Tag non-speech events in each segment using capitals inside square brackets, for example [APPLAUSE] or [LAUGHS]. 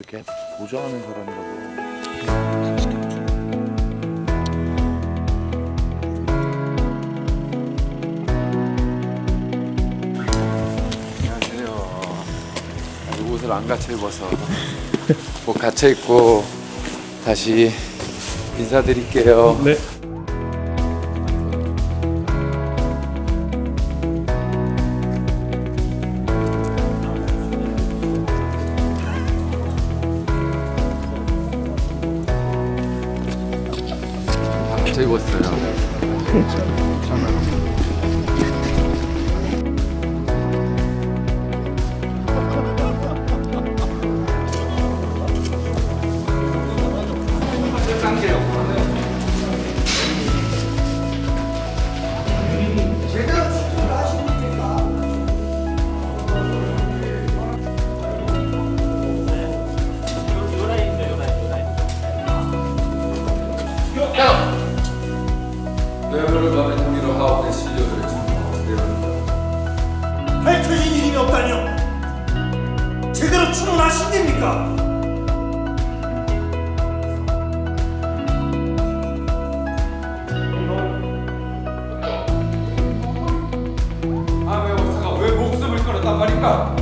이렇게 보좌하는 사람이라고. 안녕하세요. 아직 옷을 안 갖춰 입어서 옷 갖춰 입고 다시 인사드릴게요. 네. 입었어요 없다뇨? 제대로 추문하신 됩니까? 아왜 박사가 왜 목숨을 끊었단 말인가?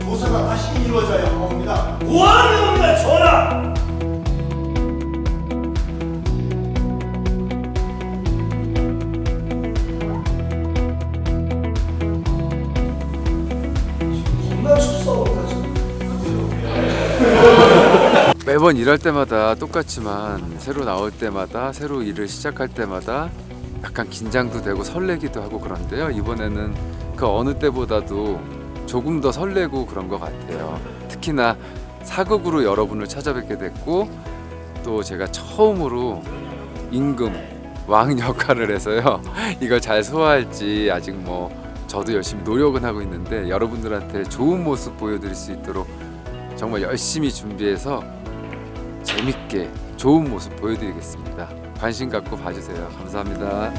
조사가 다시 이루어져야 합니다. 뭐하는 겁니까, 전하? 매번 일할 때마다 똑같지만 새로 나올 때마다 새로 일을 시작할 때마다 약간 긴장도 되고 설레기도 하고 그런데요. 이번에는 그 어느 때보다도 조금 더 설레고 그런 것 같아요. 특히나 사극으로 여러분을 찾아뵙게 됐고 또 제가 처음으로 임금 왕 역할을 해서요. [LAUGHS] 이걸 잘 소화할지 아직 뭐 저도 열심히 노력은 하고 있는데 여러분들한테 좋은 모습 보여드릴 수 있도록 정말 열심히 준비해서 재밌게 좋은 모습 보여드리겠습니다. 관심 갖고 봐주세요. 감사합니다.